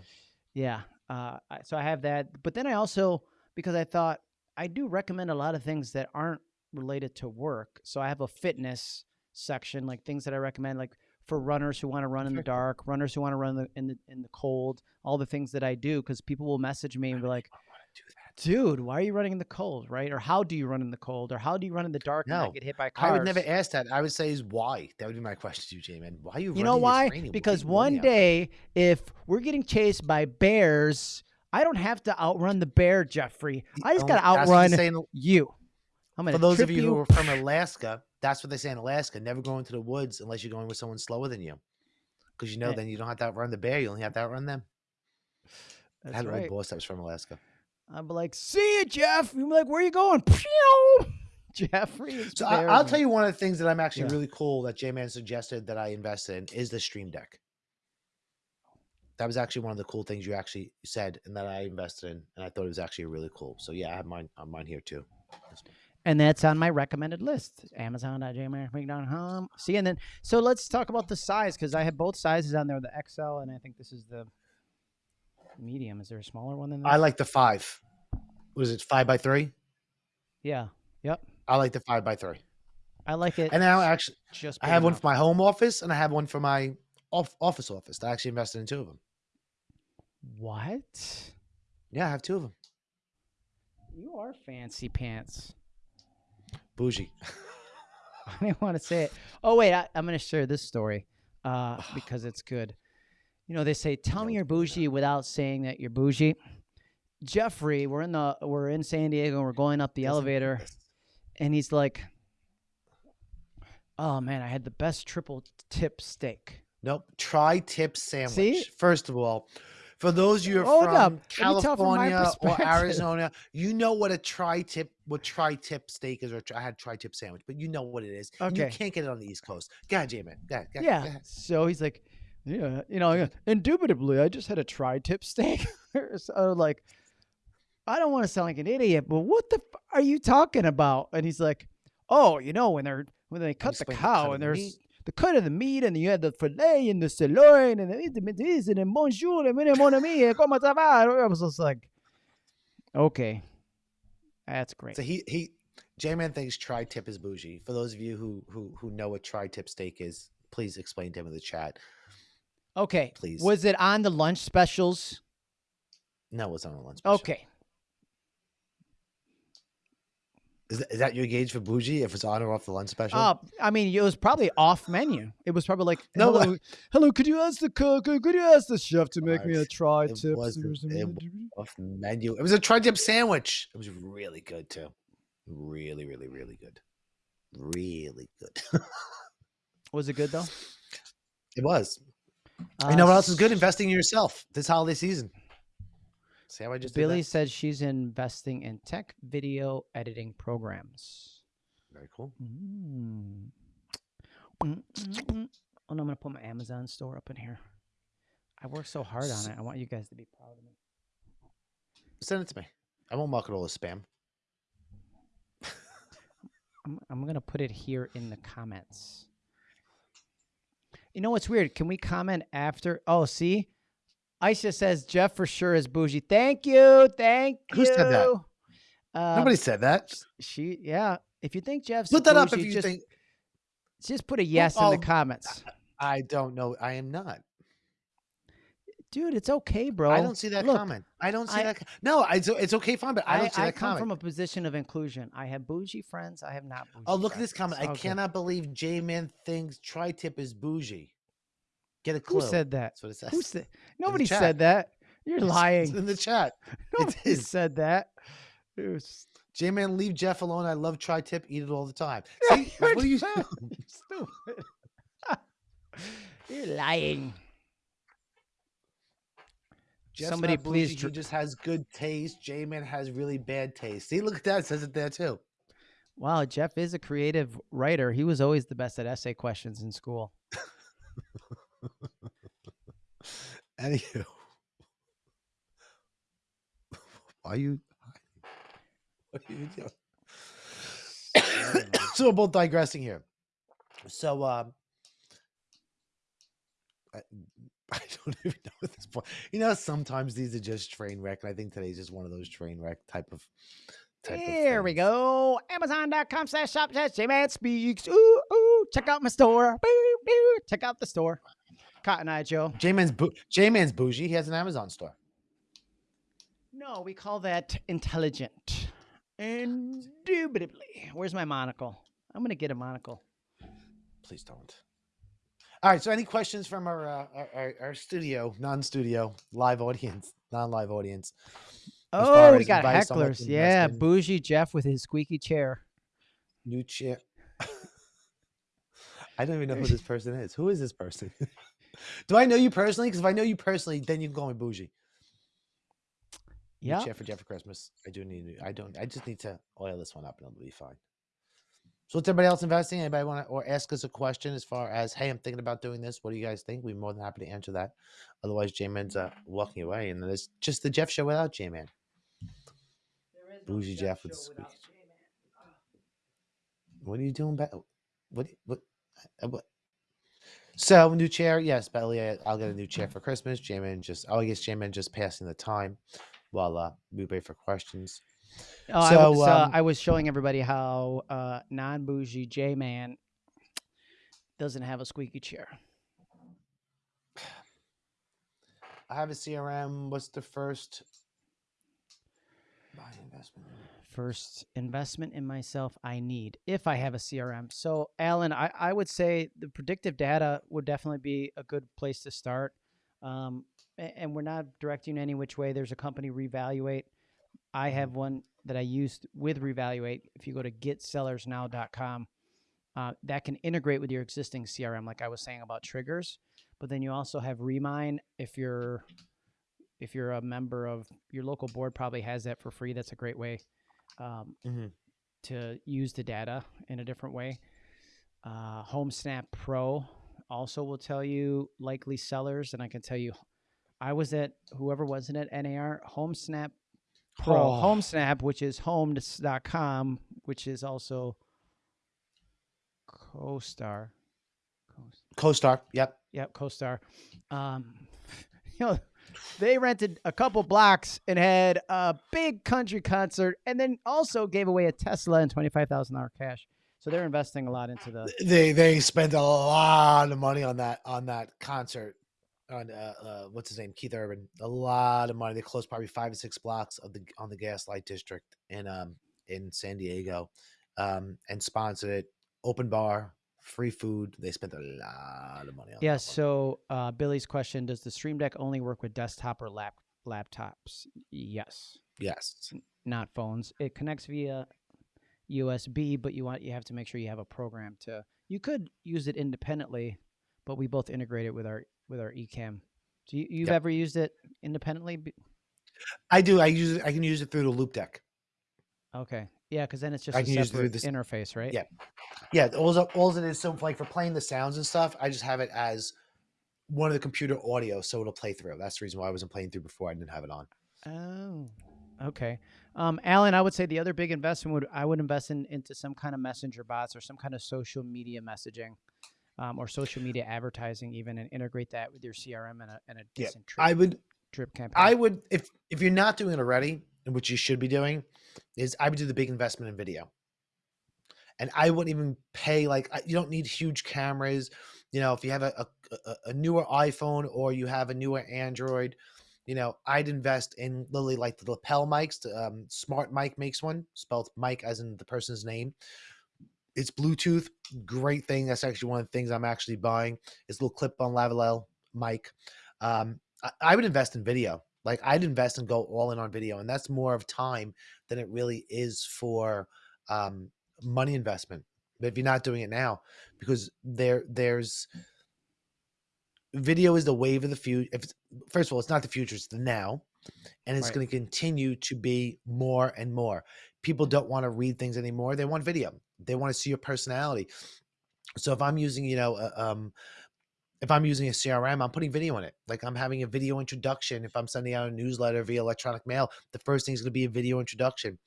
Yeah. Uh, so I have that, but then I also because I thought I do recommend a lot of things that aren't related to work. So I have a fitness section, like things that I recommend, like for runners who want to run in the dark, runners who want to run in the, in the in the cold, all the things that I do, because people will message me and be like, I wanna do that. "Dude, why are you running in the cold, right? Or how do you run in the cold? Or how do you run in the dark and No, not get hit by cars?" I would never ask that. I would say is why. That would be my question to you, J-Man. Why are you? You know why? Because you one running out there? day, if we're getting chased by bears I don't have to outrun the bear, Jeffrey. I just Only- got to outrun they say in- you. I'm gonna For those of trip you who are from Alaska, that's what they say in Alaska. Never go into the woods unless you're going with someone slower than you. Because you know, Right. then you don't have to outrun the bear. You only have to outrun them. I had a right. old boss that was from Alaska. I'm like, see you, Jeff. You're like, where are you going? Pew! Jeffrey. is So I, I'll tell you one of the things that I'm actually Yeah. really cool that J Man suggested that I invested in is the Stream Deck. That was actually one of the cool things you actually said and that I invested in, and I thought it was actually really cool. So yeah, I have mine on mine here too. and that's on my recommended list. Amazon.jmark.com. See, and then so let's talk about the size because I have both sizes on there, the XL, and I think this is the medium. Is there a smaller one than this? I like the five. Was it five by three? Yeah. Yep. I like the five by three. I like it. And now actually, just I have one for my home office and I have one for my off office office. I actually invested in two of them. What? Yeah, I have two of them. You are fancy pants. Bougie. I didn't want to say it. Oh wait, I, I'm going to share this story uh, because it's good. You know, they say, "Tell me you're bougie without saying that you're bougie." Jeffrey, we're in the we're in San Diego and we're going up the elevator, and he's like, "Oh man, I had the best triple tip steak." Nope. Tri tip sandwich. See? First of all, for those of you who are Hold up. from Let me from California or. Arizona, you know what a tri tip what tri tip steak is, or I had tri tip sandwich, but you know what it is. and You can't get it on the East Coast. Go ahead, J-Man. Go ahead, go ahead, Yeah. So he's like, yeah, you know, indubitably, I just had a tri-tip steak. so like, I don't want to sound like an idiot, but what the f- are you talking about? And he's like, oh, you know, when they're when they cut the cow and the there's meat. the cut of the meat and you had the fillet and the sirloin and the and the bonjour and mon ami eh, and comment ça va? I was just like, okay, that's great. So he he J-Man thinks tri tip is bougie. For those of you who who who know what tri tip steak is, please explain to him in the chat. Okay, Please. was it on the lunch specials? No, it was on the lunch. special. Okay, Is that, is that your gauge for bougie? If it's on or off the lunch special? Uh, I mean, it was probably off menu. It was probably like, No, uh, hello, hello, could you ask the cook, could you ask the chef to make me a Alright, try it tip? wasn't- it off menu. It was a tri-tip sandwich. It was really good too. Really, really, really good. Really good. Was it good though? it was. Uh, you know what else is good? Investing in yourself this holiday season. See how I just did Billy said she's investing in tech video editing programs. Very cool. Mm. Mm, mm, mm. Oh, no, I'm gonna put my Amazon store up in here. I worked so hard on it. I want you guys to be proud of me. Send it to me. I won't mark it all as spam. I'm, I'm gonna put it here in the comments. You know what's weird? Can we comment after? Oh, see, Aisha says Jeff for sure is bougie. Thank you, thank Who you. said that? Um, Nobody said that. She, yeah. If you think Jeff's Put that up if you just, think just put a yes in oh, the comments, I don't know. I am not. Dude. It's okay, bro. I don't see that look, comment. I don't see I- that. No, I, it's, it's okay, fine, but I I, don't see I that come comment. from a position of inclusion. I have bougie friends. I have not bougie. Oh, look at this comment. It's I cannot believe J Man thinks tri tip is bougie. Get a clue. Who said that? That's what it says. Who said? Nobody said that. You're It's- lying. It's in the chat. Nobody said that. Was- J Man, leave Jeff alone. I love tri tip. Eat it all the time. See, what are you stupid? You're lying. Jeff's Somebody bougie, please He just has good taste. J Man has really bad taste. See, look at that. It says it there too. Wow, Jeff is a creative writer. He was always the best at essay questions in school. Anywho, why are you? What are you doing? so we're both digressing here. So, um, don't even know at this point. You know, sometimes these are just train wreck, and I think today's just one of those train wreck type of. Type Here of we go. Amazon.com slash shop slash J-Man speaks. Ooh, ooh. Check out my store. Boo, boo. Check out the store. Cotton Eye Joe. J Man's bou- J Man's bougie. He has an Amazon store. No, we call that intelligent. Indubitably. Where's my monocle? I'm going to get a monocle. Please don't. All right. So, any questions from our uh, our, our, studio, non-studio, live audience, non-live audience? Oh, we got advice on what hecklers. Yeah, in. bougie Jeff with his squeaky chair. New chair. I don't even know who this person is. Who is this person? Do I know you personally? Because if I know you personally, then you can call me bougie. Yeah. chair for Jeff for Christmas. I do need. I don't. I just need to oil this one up, and it'll be fine. So, what's everybody else investing? Anybody want to or ask us a question as far as, hey, I'm thinking about doing this. What do you guys think? We're more than happy to answer that. Otherwise, J Man's uh, walking away, and then it's just the Jeff show without J Man. Bougie Jeff with squeaky What are you doing? Back? What? What? uh, what? So new chair, yes, Belly. I- I'll get a new chair for Christmas. J-Man just, oh, I guess J-Man just passing the time while uh, we wait for questions. Oh, I, So, was, uh, um, I was showing everybody how uh, non bougie J Man doesn't have a squeaky chair. I have a CRM. What's the first? Buy investment. First investment in myself I need if I have a CRM. So, Alan, I, I would say the predictive data would definitely be a good place to start. Um, and we're not directing any which way. There's a company, Revaluate. I have one that I used with Revaluate. If you go to getsellersnow.com, uh, that can integrate with your existing CRM, like I was saying about triggers. But then you also have Remine. If you're if you're a member of your local board, probably has that for free. That's a great way um, Mhm. to use the data in a different way. Uh, HomeSnap Pro also will tell you likely sellers, and I can tell you, I was at whoever wasn't at NAR HomeSnap Pro Oh. HomeSnap, which is homes.com, which is also CoStar. Cos- Co-star. Yep. Yep, CoStar. Um, you know, they rented a couple blocks and had a big country concert, and then also gave away a Tesla and twenty five thousand dollar cash. So they're investing a lot into the. They they spent a lot of money on that on that concert. On uh, uh what's his name? Keith Urban. A lot of money. They closed probably five or six blocks of the on the Gaslight District in um in San Diego, um and sponsored it. Open bar, free food. They spent a lot of money on. Yeah. So uh, Billy's question: Does the Stream Deck only work with desktop or lap laptops? Yes, yes. not phones. It connects via USB, but you want you have to make sure you have a program to. You could use it independently, but we both integrate it with our with our Ecamm. Do you, you've Yep. ever used it independently? I do. I use it. I can use it through the Loupedeck. Okay. Yeah, because then it's just I a can use it through separate this- interface, right? Yeah. Yeah, all all it is so like for playing the sounds and stuff, I just have it as one of the computer audio, so it'll play through. That's the reason why I wasn't playing through before. I didn't have it on. Oh, okay. Um, Alan, I would say the other big investment would I would invest in into some kind of messenger bots or some kind of social media messaging, um, or social media advertising, even, and integrate that with your CRM and a and a Yeah, decent drip, I would, drip campaign. I would, if if you're not doing it already, which you should be doing, is I would do the big investment in video. And I wouldn't even pay like you don't need huge cameras. You know, if you have a a, a- newer iPhone or you have a newer Android, you know, I'd invest in literally like the lapel mics. the, Um, Smart Mic makes one, spelled Mike as in the person's name. It's Bluetooth, great thing. That's actually one of the things I'm actually buying. Is a little clip-on lavalier mic. Um, I, I would invest in video. Like I'd invest and go all in on video, and that's more of time than it really is for um, money investment. But if you're not doing it now, because there there's video is the wave of the future. If it's, first of all, it's not the future; it's the now, and it's Right. going to continue to be more and more. People don't want to read things anymore; they want video. They want to see your personality. So if I'm using, you know, uh, um, if I'm using a CRM, I'm putting video in it. Like I'm having a video introduction. If I'm sending out a newsletter via electronic mail, the first thing is going to be a video introduction.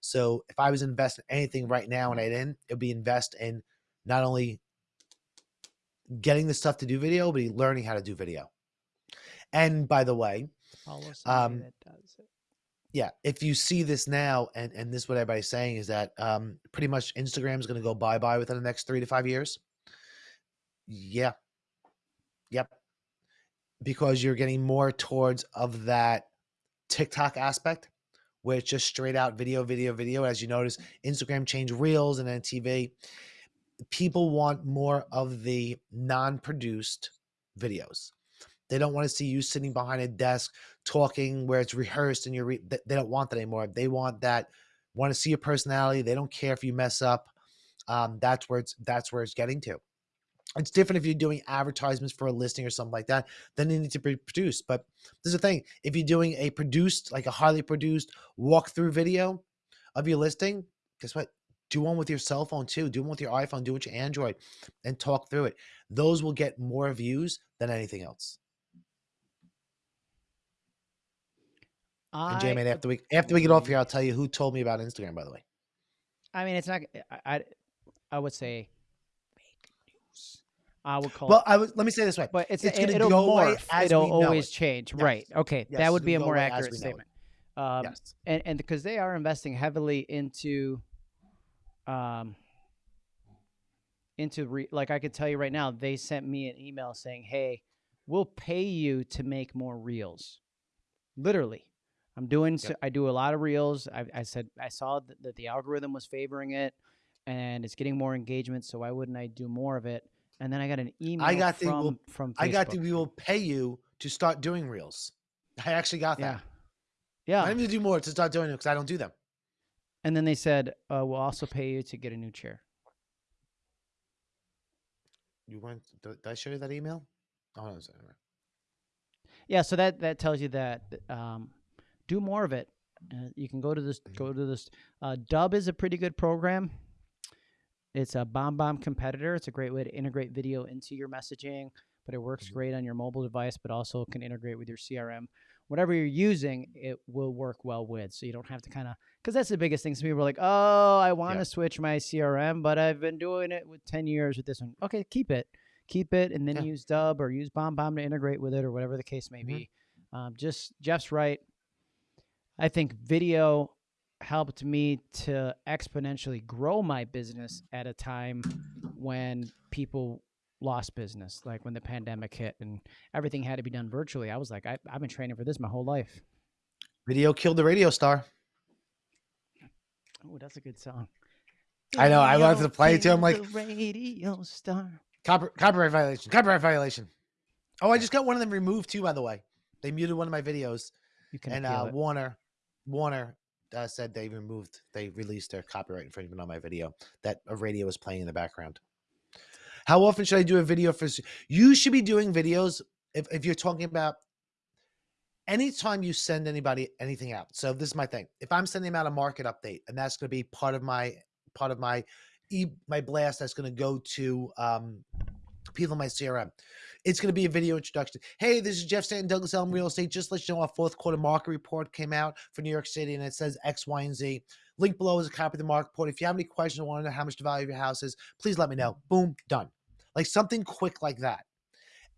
So if I was investing anything right now and I didn't, it would be invest in not only getting the stuff to do video, but learning how to do video. And by the way, Follow somebody um, that does it. Yeah, if you see this now, and and this is what everybody's saying is that um, pretty much Instagram is going to go bye bye within the next three to five years. Yeah, yep, because you're getting more towards of that TikTok aspect, where it's just straight out video, video, video. As you notice, Instagram changed Reels and then TV. people want more of the non-produced videos. They don't want to see you sitting behind a desk talking where it's rehearsed and you're re- they don't want that anymore. They want that want to see your personality. They don't care if you mess up. Um, that's where it's that's where it's getting to. It's different if you're doing advertisements for a listing or something like that. Then they need to be produced. But there's a thing: if you're doing a produced, like a highly produced walkthrough video of your listing, guess what? Do one with your cell phone too. Do one with your iPhone. Do it with your Android, and talk through it. Those will get more views than anything else. And I, J-Man, after we after we get off here, I'll tell you who told me about Instagram. By the way, I mean, it's not. I, I, I would say fake news. I would call well, it, I was. Let me say this way: but it's, it's it, it'll go away morph. as It'll always it. change. Yes. Right. Okay. Yes, that would it'll be a more accurate we know it. statement. Um, yes, and and because they are investing heavily into um into re- like I could tell you right now they sent me an email saying hey we'll pay you to make more reels literally I'm doing Yep. I do a lot of reels I, I said I saw that, that the algorithm was favoring it and it's getting more engagement so why wouldn't I do more of it and then I got an email I got the from will- from I got the. We will pay you to start doing reels. I actually got that. yeah I need to do more to start doing it because I don't do them. and then they said uh, we'll also pay you to get a new chair You went? Did I show you that email? Oh, no, it's- anyway. Yeah, so that that tells you that um, do more of it. Uh, you can go to this. Go to this. Uh, Dubb is a pretty good program. It's a BombBomb competitor. It's a great way to integrate video into your messaging, but it works Mhm. great on your mobile device, but also can integrate with your CRM. Whatever you're using, it will work well with. So you don't have to kind of because that's the biggest thing. Some people are like, "Oh, I want to Yeah. switch my CRM, but I've been doing it with ten years with this one." Okay, keep it, keep it, and then Yeah. use Dubb or use BombBomb to integrate with it, or whatever the case may Mhm. be. Um, just Jeff's right. I think video helped me to exponentially grow my business at a time when people lost business, like when the pandemic hit and everything had to be done virtually. I was like, I, I've been training for this my whole life. Video killed the radio star. Oh, that's a good song. I know, I wanted to play it too, I'm like- radio star. Copy, copyright violation. Copyright violation. Oh, I just got one of them removed too. By the way, they muted one of my videos, You can and uh. Warner, Warner uh, said they removed, they released their copyright infringement on my video that a radio was playing in the background. How often should I do a video for? You should be doing videos if if you're talking about anytime you send anybody anything out. So this is my thing. If I'm sending out a market update, and that's going to be part of my part of my my blast, that's going to go to um, people in my CRM. It's going to be a video introduction. Hey, this is Jeff Stanton, Douglas Elliman Real Estate. Just let you know our fourth quarter market report came out for New York City, and it says X, Y, and Z. Link below is a copy of the market report. If you have any questions or want to know how much the value of your house is, please let me know. Boom, done. Like something quick like that.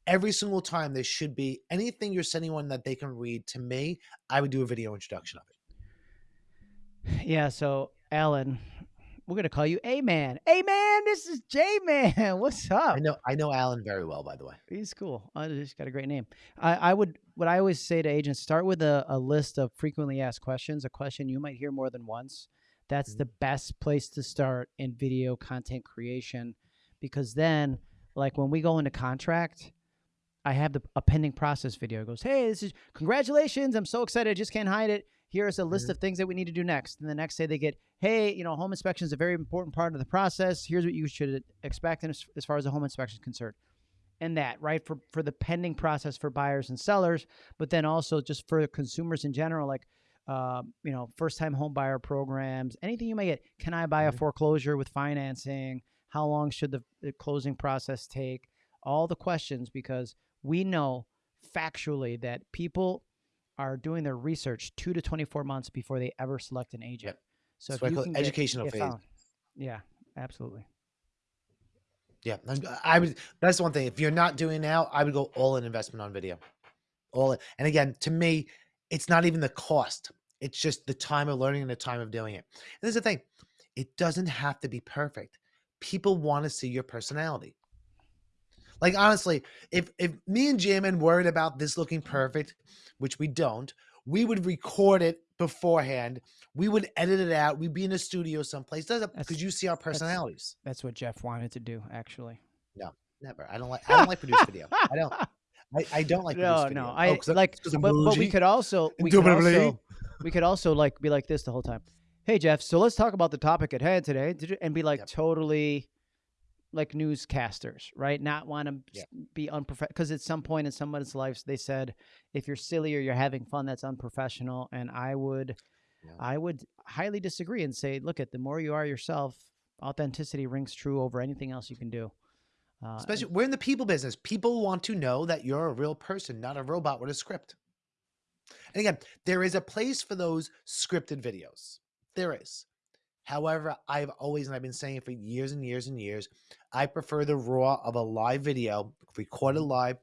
Every single time there should be anything you're sending one that they can read to me, I would do a video introduction of it. Yeah, so Alan, we're gonna call you A Man. A Man, this is J Man. What's up? I know I know Alan very well, by the way. He's cool. Uh, he's got a great name. I, I would what I always say to agents: start with a, a list of frequently asked questions, a question you might hear more than once. That's Mhm. the best place to start in video content creation, because then, like when we go into contract, I have the a pending process video. It goes, hey, this is congratulations! I'm so excited. I just can't hide it. Here's a list Mhm. of things that we need to do next. And the next day they get, hey, you know, home inspection is a very important part of the process. Here's what you should expect as, as far as the home inspection is concerned and that right for for the pending process for buyers and sellers but then also just for consumers in general like um, you know first time home buyer programs anything you may get can i buy a Mhm. foreclosure with financing how long should the, the closing process take all the questions because we know factually that people are doing their research two to 24 months before they ever select an agent Yep. so That's if you can educational get phase. yeah absolutely Yeah, I'm- would. That's one thing. If you're not doing now, I would go all in investment on video, all in. And again, to me, it's not even the cost. It's just the time of learning and the time of doing it. And there's the thing: it doesn't have to be perfect. People want to see your personality. Like honestly, if if me and J-Man worried about this looking perfect, which we don't, we would record it beforehand. We would edit it out. We'd be in a studio someplace. Does it That's- because you see our personalities. That's what Jeff wanted to do, actually. No, never. I don't like. I don't like produce video. I don't. I, I don't like no, produced video. no. Oh, I- like, but, but we could also we could also we could also like be like this the whole time. Hey Jeff, so let's talk about the topic at hand today, Did you- and be like Yep. totally like newscasters, right? Not want to Yep. be unprofessional because at some point in someone's life they said if you're silly or you're having fun, that's unprofessional. And I would, Yeah. I would highly disagree and say, look at the more you are yourself, authenticity rings true over anything else you can do. Uh, Especially, we're in the people business. People want to know that you're a real person, not a robot with a script. And again, there is a place for those scripted videos. There is. However, I've always, and I've been saying it for years and years and years, I prefer the raw of a live video, recorded mm-hmm. live,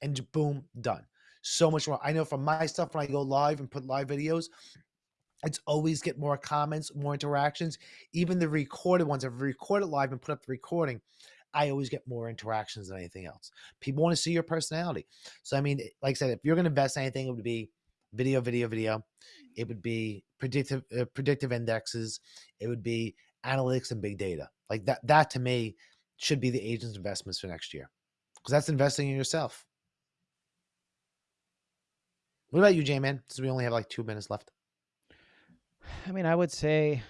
and boom, done. So much more. I know from my stuff when I go live and put live videos, it's always get more comments, more interactions. Even the recorded ones, I've recorded live and put up the recording. I always get more interactions than anything else. People want to see your personality. So I mean, like I said, if you're going to invest in anything, it would be video, video, video. It would be predictive uh, predictive indexes. It would be analytics and big data. Like that. That to me should be the agent's investments for next year, because that's investing in yourself. What about you, J Man? Since we only have like two minutes left. I mean, I would say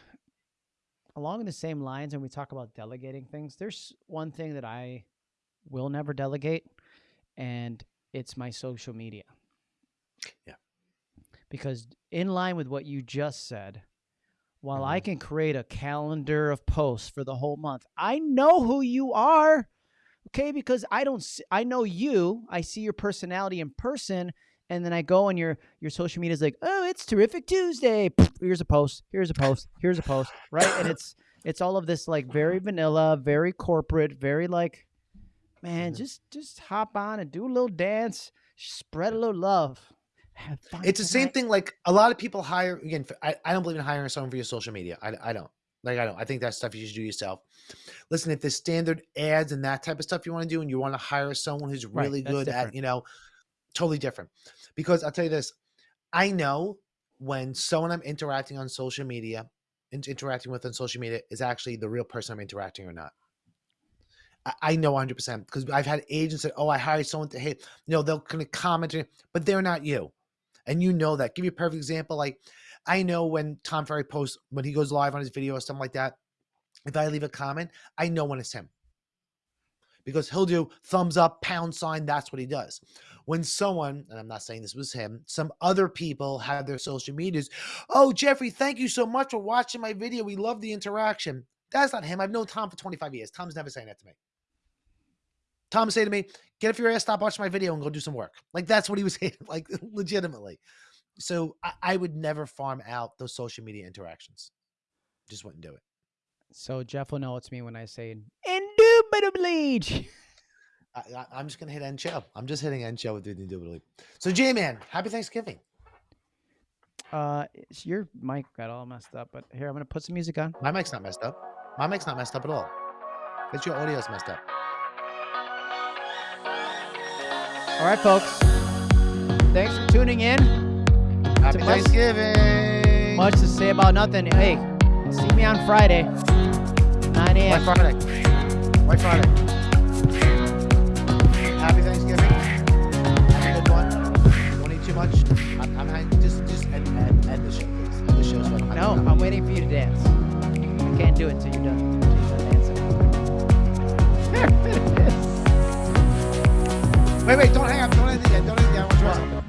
along the same lines, and we talk about delegating things. There's one thing that I will never delegate, and it's my social media. Yeah. Because in line with what you just said, while I Mhm. can create a calendar of posts for the whole month, I know who you are. Okay, because I don't see, I know you. I see your personality in person, and then I go on your your social media is like, oh, it's terrific Tuesday. Here's a post. Here's a post. Here's a post. Right, and it's it's all of this like very vanilla, very corporate, very like, man, Mhm. just just hop on and do a little dance, spread a little love. It's the same thing. Like a lot of people hire again. I, I don't believe in hiring someone for your social media. I, I don't. Like I don't. I think that's stuff you should do yourself. Listen, if there's standard ads and that type of stuff you want to do, and you want to hire someone who's really that's good different. at, you know, totally different. Because I'll tell you this, I know when someone I'm interacting on social media, in- interacting with on social media, is actually the real person I'm interacting or not. I, I know 100 percent because I've had agents that, oh, I hired someone to hit, you know, they'll kind of comment, but they're not you and you know that. Give you a perfect example. Like I know when Tom Ferry posts when he goes live on his video or something like that. If I leave a comment, I know when it's him because he'll do thumbs up, pound sign. That's what he does. When someone, and I'm not saying this was him, some other people have their social medias. Oh, Jeffrey, thank you so much for watching my video. We love the interaction. That's not him. I've known Tom for 25 years. Tom's never saying that to me. Tom say to me, "Get off your ass, stop watching my video, and go do some work." Like that's what he was saying, like legitimately. So I, I would never farm out those social media interactions. Just wouldn't do it. So Jeff will know it's me when I say indubitably. I, I'm just gonna hit end show. I'm just hitting end show with the indubitably. So J Man, happy Thanksgiving. Uh, your mic got all messed up, but here I'm gonna put some music on. My mic's not messed up. My mic's not messed up at all. It's your audio's messed up. All right, folks. Thanks for tuning in. Happy much- Thanksgiving. Much to say about nothing. Hey, see me on Friday, 9 White a.m. Friday. White Friday. Happy Thanksgiving. Have a good one. Don't eat too much. I'm, I'm just just end, end, end the show, please. The show. So I don't have to No. I'm waiting for you to dance. I can't do it until you're done. Wait, wait, don't hang up. Don't end it yet. Don't end it yet. I want to-